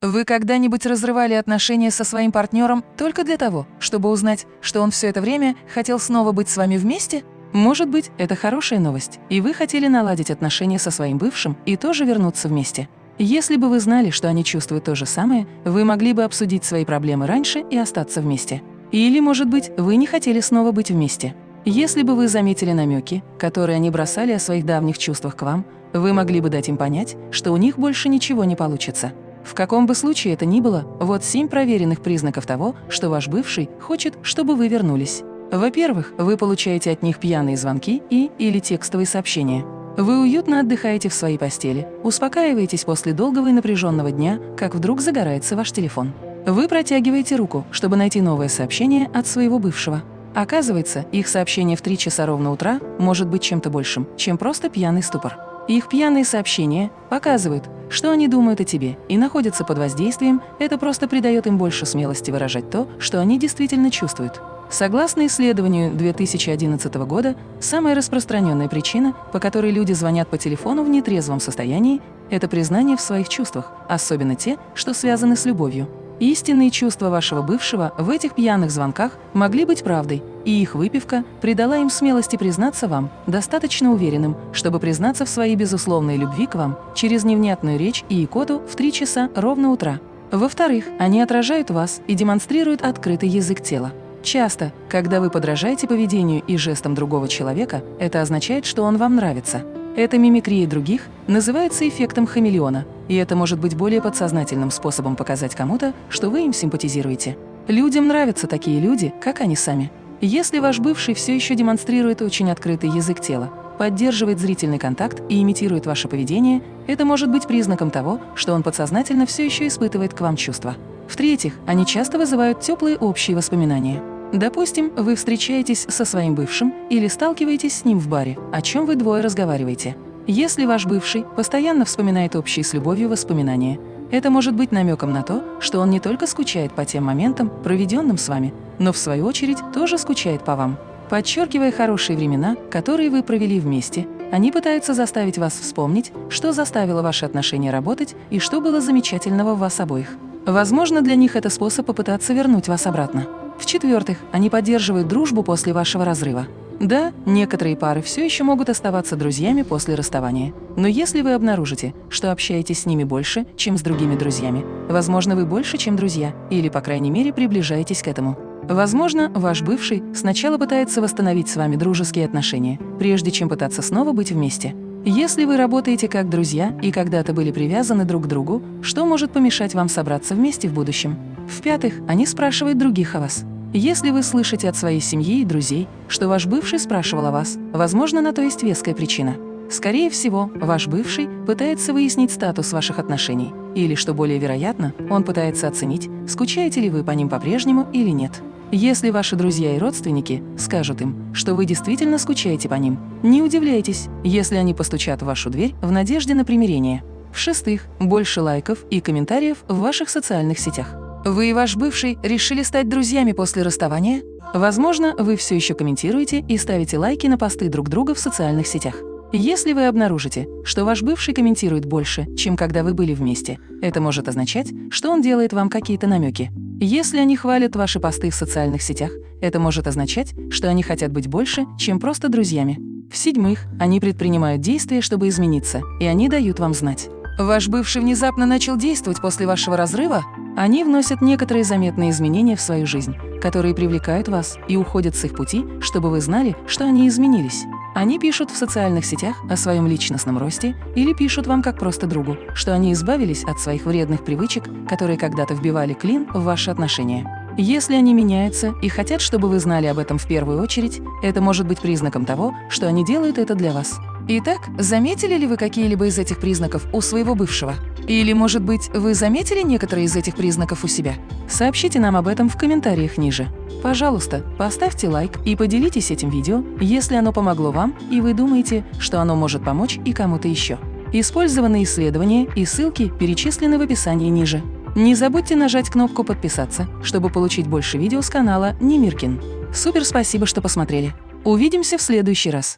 Вы когда-нибудь разрывали отношения со своим партнером только для того, чтобы узнать, что он все это время хотел снова быть с вами вместе? Может быть, это хорошая новость, и вы хотели наладить отношения со своим бывшим и тоже вернуться вместе. Если бы вы знали, что они чувствуют то же самое, вы могли бы обсудить свои проблемы раньше и остаться вместе. Или, может быть, вы не хотели снова быть вместе. Если бы вы заметили намеки, которые они бросали о своих давних чувствах к вам, вы могли бы дать им понять, что у них больше ничего не получится. В каком бы случае это ни было, вот семь проверенных признаков того, что ваш бывший хочет, чтобы вы вернулись. Во-первых, вы получаете от них пьяные звонки и или текстовые сообщения. Вы уютно отдыхаете в своей постели, успокаиваетесь после долгого и напряженного дня, как вдруг загорается ваш телефон. Вы протягиваете руку, чтобы найти новое сообщение от своего бывшего. Оказывается, их сообщение в 3 часа ровно утра может быть чем-то большим, чем просто пьяный ступор. Их пьяные сообщения показывают, что они думают о тебе и находятся под воздействием, это просто придает им больше смелости выражать то, что они действительно чувствуют. Согласно исследованию 2011 года, самая распространенная причина, по которой люди звонят по телефону в нетрезвом состоянии, это признание в своих чувствах, особенно те, что связаны с любовью. Истинные чувства вашего бывшего в этих пьяных звонках могли быть правдой, и их выпивка придала им смелости признаться вам, достаточно уверенным, чтобы признаться в своей безусловной любви к вам через невнятную речь и икоту в три часа ровно утра. Во-вторых, они отражают вас и демонстрируют открытый язык тела. Часто, когда вы подражаете поведению и жестам другого человека, это означает, что он вам нравится. Эта мимикрия других называется эффектом хамелеона, и это может быть более подсознательным способом показать кому-то, что вы им симпатизируете. Людям нравятся такие люди, как они сами. Если ваш бывший все еще демонстрирует очень открытый язык тела, поддерживает зрительный контакт и имитирует ваше поведение, это может быть признаком того, что он подсознательно все еще испытывает к вам чувства. В-третьих, они часто вызывают теплые общие воспоминания. Допустим, вы встречаетесь со своим бывшим или сталкиваетесь с ним в баре, о чем вы двое разговариваете. Если ваш бывший постоянно вспоминает общие с любовью воспоминания, это может быть намеком на то, что он не только скучает по тем моментам, проведенным с вами, но в свою очередь тоже скучает по вам. Подчеркивая хорошие времена, которые вы провели вместе, они пытаются заставить вас вспомнить, что заставило ваши отношения работать и что было замечательного в вас обоих. Возможно, для них это способ попытаться вернуть вас обратно. В-четвертых, они поддерживают дружбу после вашего разрыва. Да, некоторые пары все еще могут оставаться друзьями после расставания. Но если вы обнаружите, что общаетесь с ними больше, чем с другими друзьями, возможно, вы больше, чем друзья, или, по крайней мере, приближаетесь к этому. Возможно, ваш бывший сначала пытается восстановить с вами дружеские отношения, прежде чем пытаться снова быть вместе. Если вы работаете как друзья и когда-то были привязаны друг к другу, что может помешать вам собраться вместе в будущем? В-пятых, они спрашивают других о вас. Если вы слышите от своей семьи и друзей, что ваш бывший спрашивал о вас, возможно, на то есть веская причина. Скорее всего, ваш бывший пытается выяснить статус ваших отношений, или, что более вероятно, он пытается оценить, скучаете ли вы по ним по-прежнему или нет. Если ваши друзья и родственники скажут им, что вы действительно скучаете по ним, не удивляйтесь, если они постучат в вашу дверь в надежде на примирение. В-шестых, больше лайков и комментариев в ваших социальных сетях. Вы и ваш бывший решили стать друзьями после расставания? Возможно, вы все еще комментируете и ставите лайки на посты друг друга в социальных сетях. Если вы обнаружите, что ваш бывший комментирует больше, чем когда вы были вместе, это может означать, что он делает вам какие-то намеки. Если они хвалят ваши посты в социальных сетях, это может означать, что они хотят быть больше, чем просто друзьями. В-седьмых, они предпринимают действия, чтобы измениться, и они дают вам знать. Ваш бывший внезапно начал действовать после вашего разрыва? Они вносят некоторые заметные изменения в свою жизнь, которые привлекают вас и уходят с их пути, чтобы вы знали, что они изменились. Они пишут в социальных сетях о своем личностном росте или пишут вам как просто другу, что они избавились от своих вредных привычек, которые когда-то вбивали клин в ваши отношения. Если они меняются и хотят, чтобы вы знали об этом в первую очередь, это может быть признаком того, что они делают это для вас. Итак, заметили ли вы какие-либо из этих признаков у своего бывшего? Или, может быть, вы заметили некоторые из этих признаков у себя? Сообщите нам об этом в комментариях ниже. Пожалуйста, поставьте лайк и поделитесь этим видео, если оно помогло вам и вы думаете, что оно может помочь и кому-то еще. Использованные исследования и ссылки перечислены в описании ниже. Не забудьте нажать кнопку «Подписаться», чтобы получить больше видео с канала Немиркин. Супер спасибо, что посмотрели. Увидимся в следующий раз.